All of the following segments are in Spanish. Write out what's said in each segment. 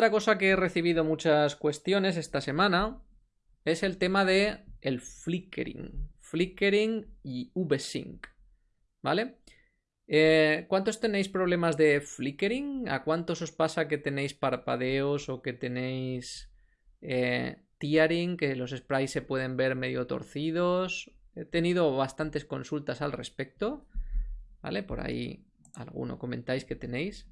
otra cosa que he recibido muchas cuestiones esta semana es el tema de el flickering. Flickering y VSync. ¿Vale? Eh, ¿Cuántos tenéis problemas de flickering? ¿A cuántos os pasa que tenéis parpadeos o que tenéis eh, tearing, que los sprites se pueden ver medio torcidos? He tenido bastantes consultas al respecto. ¿Vale? Por ahí alguno comentáis que tenéis.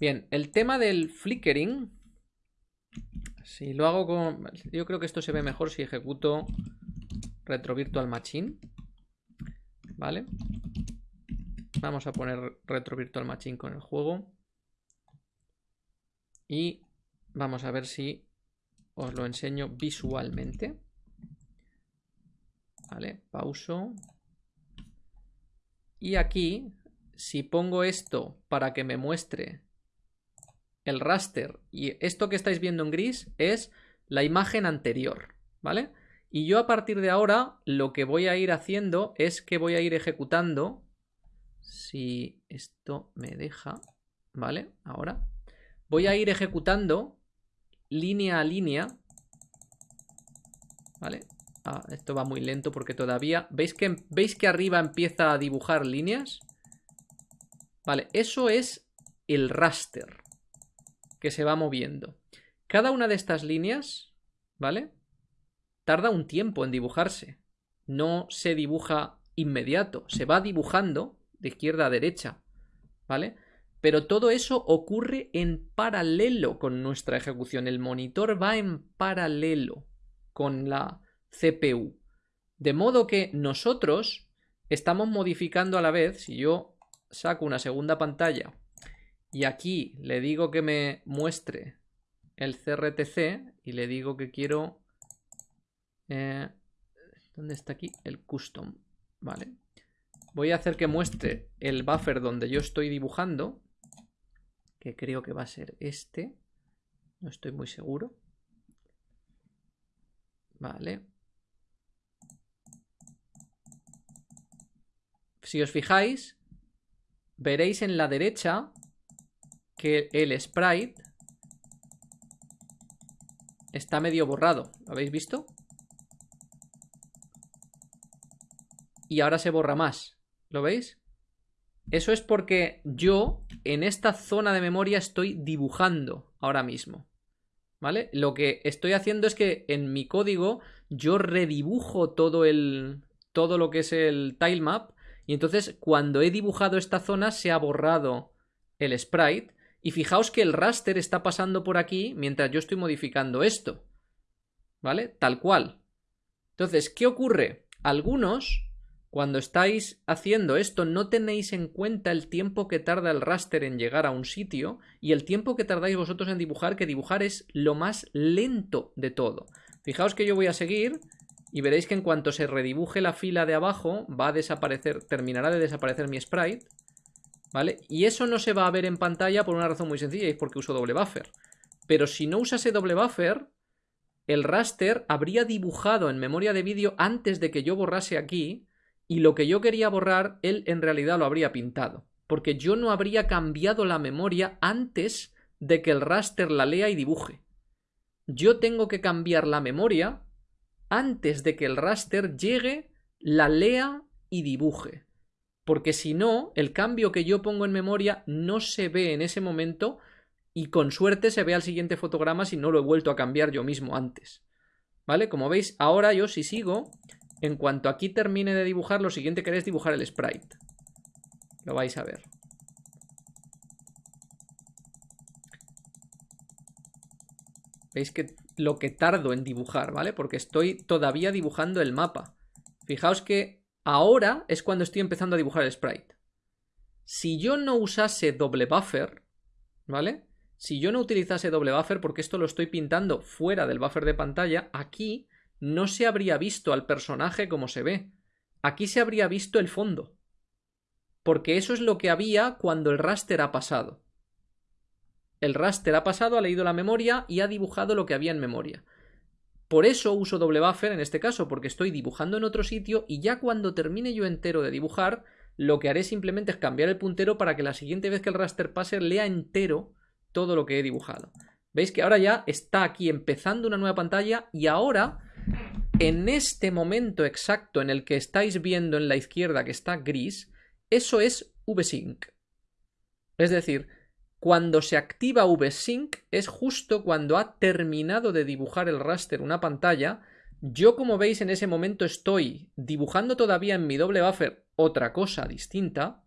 Bien, el tema del flickering. Si lo hago con... Yo creo que esto se ve mejor si ejecuto Retro Virtual Machine. ¿Vale? Vamos a poner Retro Virtual Machine con el juego. Y vamos a ver si os lo enseño visualmente. Vale, pauso. Y aquí, si pongo esto para que me muestre el raster y esto que estáis viendo en gris es la imagen anterior, ¿vale? Y yo a partir de ahora lo que voy a ir haciendo es que voy a ir ejecutando, si esto me deja, ¿vale? Ahora voy a ir ejecutando línea a línea, ¿vale? Ah, esto va muy lento porque todavía... ¿Veis que, ¿Veis que arriba empieza a dibujar líneas? Vale, eso es el raster que se va moviendo. Cada una de estas líneas, ¿vale? Tarda un tiempo en dibujarse. No se dibuja inmediato, se va dibujando de izquierda a derecha, ¿vale? Pero todo eso ocurre en paralelo con nuestra ejecución. El monitor va en paralelo con la CPU. De modo que nosotros estamos modificando a la vez, si yo saco una segunda pantalla y aquí le digo que me muestre el CRTC y le digo que quiero... Eh, ¿Dónde está aquí? El custom. Vale. Voy a hacer que muestre el buffer donde yo estoy dibujando. Que creo que va a ser este. No estoy muy seguro. Vale. Si os fijáis, veréis en la derecha que el sprite está medio borrado. ¿Lo habéis visto? Y ahora se borra más. ¿Lo veis? Eso es porque yo en esta zona de memoria estoy dibujando ahora mismo. ¿Vale? Lo que estoy haciendo es que en mi código yo redibujo todo el. todo lo que es el tilemap. Y entonces cuando he dibujado esta zona se ha borrado el sprite. Y fijaos que el raster está pasando por aquí mientras yo estoy modificando esto. ¿Vale? Tal cual. Entonces, ¿qué ocurre? Algunos, cuando estáis haciendo esto, no tenéis en cuenta el tiempo que tarda el raster en llegar a un sitio y el tiempo que tardáis vosotros en dibujar, que dibujar es lo más lento de todo. Fijaos que yo voy a seguir y veréis que en cuanto se redibuje la fila de abajo, va a desaparecer, terminará de desaparecer mi sprite. ¿Vale? Y eso no se va a ver en pantalla por una razón muy sencilla, y es porque uso doble buffer. Pero si no usase doble buffer, el raster habría dibujado en memoria de vídeo antes de que yo borrase aquí, y lo que yo quería borrar, él en realidad lo habría pintado. Porque yo no habría cambiado la memoria antes de que el raster la lea y dibuje. Yo tengo que cambiar la memoria antes de que el raster llegue, la lea y dibuje porque si no, el cambio que yo pongo en memoria no se ve en ese momento y con suerte se ve al siguiente fotograma si no lo he vuelto a cambiar yo mismo antes. ¿Vale? Como veis, ahora yo si sigo, en cuanto aquí termine de dibujar, lo siguiente que haré es dibujar el sprite. Lo vais a ver. Veis que lo que tardo en dibujar, ¿vale? Porque estoy todavía dibujando el mapa. Fijaos que Ahora es cuando estoy empezando a dibujar el sprite. Si yo no usase doble buffer, ¿vale? Si yo no utilizase doble buffer, porque esto lo estoy pintando fuera del buffer de pantalla, aquí no se habría visto al personaje como se ve. Aquí se habría visto el fondo. Porque eso es lo que había cuando el raster ha pasado. El raster ha pasado, ha leído la memoria y ha dibujado lo que había en memoria. Por eso uso doble buffer en este caso, porque estoy dibujando en otro sitio y ya cuando termine yo entero de dibujar, lo que haré simplemente es cambiar el puntero para que la siguiente vez que el raster pase lea entero todo lo que he dibujado. Veis que ahora ya está aquí empezando una nueva pantalla y ahora, en este momento exacto en el que estáis viendo en la izquierda que está gris, eso es VSync. Es decir, cuando se activa VSync es justo cuando ha terminado de dibujar el raster una pantalla. Yo, como veis, en ese momento estoy dibujando todavía en mi doble buffer otra cosa distinta,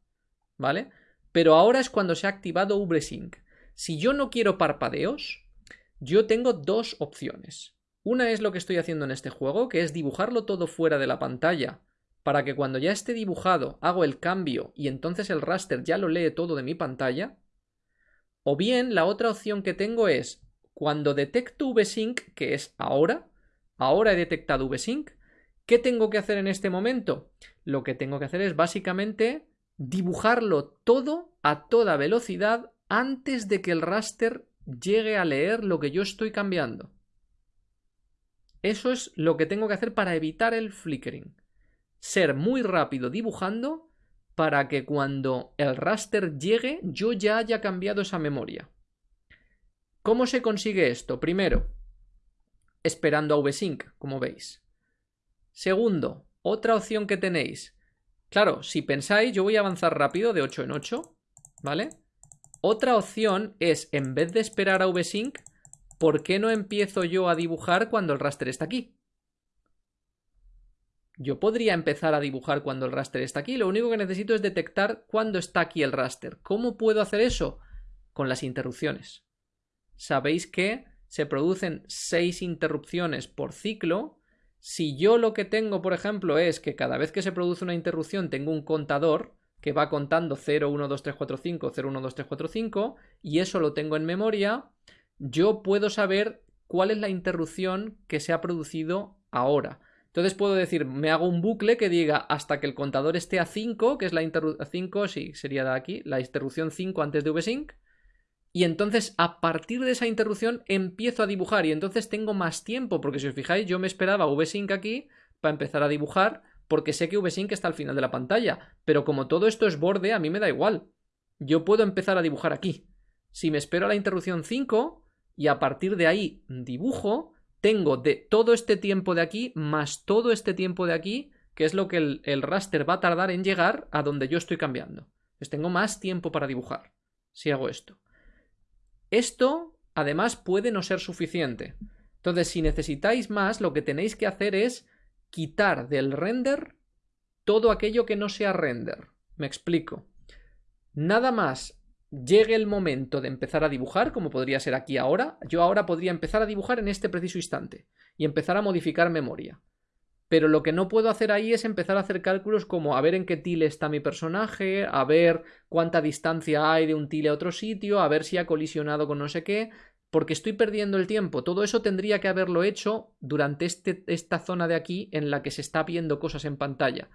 ¿vale? Pero ahora es cuando se ha activado VSync. Si yo no quiero parpadeos, yo tengo dos opciones. Una es lo que estoy haciendo en este juego, que es dibujarlo todo fuera de la pantalla, para que cuando ya esté dibujado hago el cambio y entonces el raster ya lo lee todo de mi pantalla. O bien la otra opción que tengo es, cuando detecto VSync, que es ahora, ahora he detectado VSync, ¿qué tengo que hacer en este momento? Lo que tengo que hacer es básicamente dibujarlo todo a toda velocidad antes de que el raster llegue a leer lo que yo estoy cambiando. Eso es lo que tengo que hacer para evitar el flickering. Ser muy rápido dibujando para que cuando el raster llegue yo ya haya cambiado esa memoria. ¿Cómo se consigue esto? Primero, esperando a VSync, como veis. Segundo, otra opción que tenéis. Claro, si pensáis, yo voy a avanzar rápido de 8 en 8, ¿vale? Otra opción es, en vez de esperar a VSync, ¿por qué no empiezo yo a dibujar cuando el raster está aquí? Yo podría empezar a dibujar cuando el raster está aquí, lo único que necesito es detectar cuándo está aquí el raster. ¿Cómo puedo hacer eso? Con las interrupciones. Sabéis que se producen seis interrupciones por ciclo. Si yo lo que tengo, por ejemplo, es que cada vez que se produce una interrupción tengo un contador, que va contando 0, 1, 2, 3, 4, 5, 0, 1, 2, 3, 4, 5, y eso lo tengo en memoria, yo puedo saber cuál es la interrupción que se ha producido ahora. Entonces puedo decir, me hago un bucle que diga hasta que el contador esté a 5, que es la interrupción 5, sí, sería de aquí, la interrupción 5 antes de VSync, y entonces a partir de esa interrupción empiezo a dibujar y entonces tengo más tiempo, porque si os fijáis yo me esperaba VSync aquí para empezar a dibujar porque sé que VSync está al final de la pantalla, pero como todo esto es borde, a mí me da igual. Yo puedo empezar a dibujar aquí. Si me espero a la interrupción 5 y a partir de ahí dibujo, tengo de todo este tiempo de aquí más todo este tiempo de aquí, que es lo que el, raster va a tardar en llegar a donde yo estoy cambiando. Pues tengo más tiempo para dibujar si hago esto. Esto, además, puede no ser suficiente. Entonces, si necesitáis más, lo que tenéis que hacer es quitar del render todo aquello que no sea render. Me explico. Nada más llegue el momento de empezar a dibujar, como podría ser aquí ahora, yo ahora podría empezar a dibujar en este preciso instante y empezar a modificar memoria. Pero lo que no puedo hacer ahí es empezar a hacer cálculos como a ver en qué tile está mi personaje, a ver cuánta distancia hay de un tile a otro sitio, a ver si ha colisionado con no sé qué porque estoy perdiendo el tiempo. Todo eso tendría que haberlo hecho durante este, esta zona de aquí en la que se está viendo cosas en pantalla.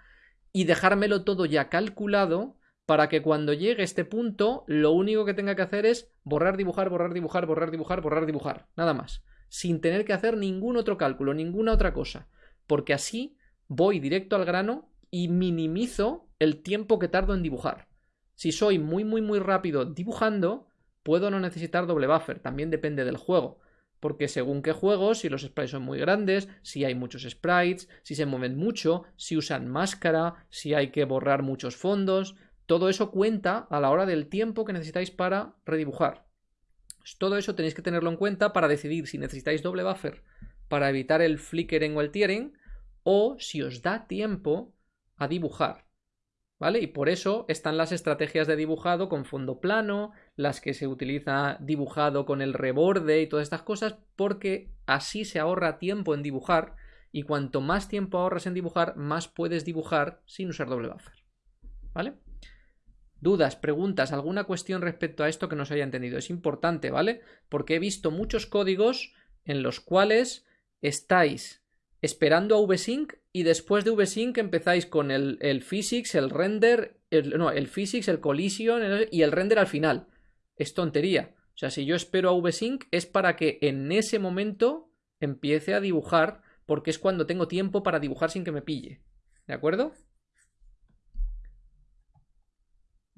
Y dejármelo todo ya calculado para que cuando llegue este punto lo único que tenga que hacer es borrar, dibujar, borrar, dibujar, borrar, dibujar, borrar, dibujar. Nada más. Sin tener que hacer ningún otro cálculo, ninguna otra cosa. Porque así voy directo al grano y minimizo el tiempo que tardo en dibujar. Si soy muy, muy, muy rápido dibujando, Puedo no necesitar doble buffer, también depende del juego. Porque según qué juegos, si los sprites son muy grandes, si hay muchos sprites, si se mueven mucho, si usan máscara, si hay que borrar muchos fondos, todo eso cuenta a la hora del tiempo que necesitáis para redibujar. Pues todo eso tenéis que tenerlo en cuenta para decidir si necesitáis doble buffer para evitar el flickering o el tearing o si os da tiempo a dibujar. ¿Vale? Y por eso están las estrategias de dibujado con fondo plano, las que se utiliza dibujado con el reborde y todas estas cosas, porque así se ahorra tiempo en dibujar y cuanto más tiempo ahorras en dibujar, más puedes dibujar sin usar doble buffer. ¿Vale? Dudas, preguntas, alguna cuestión respecto a esto que no se haya entendido. Es importante, ¿vale? Porque he visto muchos códigos en los cuales estáis esperando a VSync y después de VSync empezáis con el, physics, el render, no, el physics, el collision y el render al final. Es tontería. O sea, si yo espero a VSync es para que en ese momento empiece a dibujar porque es cuando tengo tiempo para dibujar sin que me pille. ¿De acuerdo?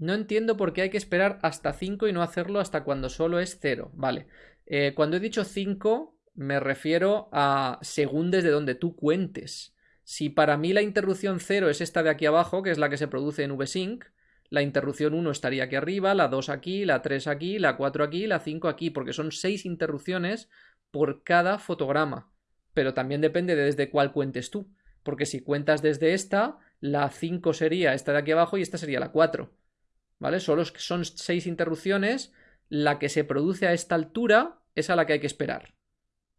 No entiendo por qué hay que esperar hasta 5 y no hacerlo hasta cuando solo es 0. Vale. Eh, cuando he dicho 5, me refiero a según desde donde tú cuentes. Si para mí la interrupción 0 es esta de aquí abajo, que es la que se produce en VSync, la interrupción 1 estaría aquí arriba, la 2 aquí, la 3 aquí, la 4 aquí, la 5 aquí, porque son 6 interrupciones por cada fotograma. Pero también depende de desde cuál cuentes tú. Porque si cuentas desde esta, la 5 sería esta de aquí abajo y esta sería la 4. ¿Vale? Solo son 6 interrupciones. La que se produce a esta altura es a la que hay que esperar.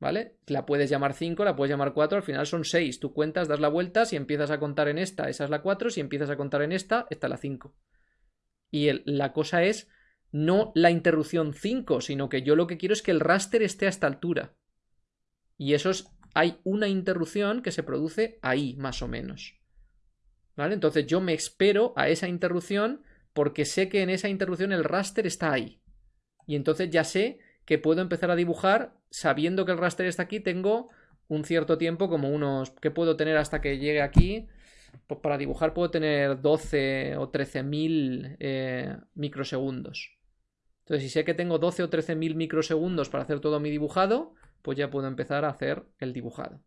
¿vale? La puedes llamar 5, la puedes llamar 4, al final son 6. Tú cuentas, das la vuelta, si empiezas a contar en esta, esa es la 4, si empiezas a contar en esta, esta es la 5. Y la cosa es no la interrupción 5, sino que yo lo que quiero es que el raster esté a esta altura. Y eso es, hay una interrupción que se produce ahí, más o menos. ¿Vale? Entonces yo me espero a esa interrupción porque sé que en esa interrupción el raster está ahí. Y entonces ya sé que puedo empezar a dibujar sabiendo que el raster está aquí, tengo un cierto tiempo, como unos que puedo tener hasta que llegue aquí. Pues para dibujar puedo tener 12 o 13 mil eh, microsegundos. Entonces, si sé que tengo 12 o 13 mil microsegundos para hacer todo mi dibujado, pues ya puedo empezar a hacer el dibujado.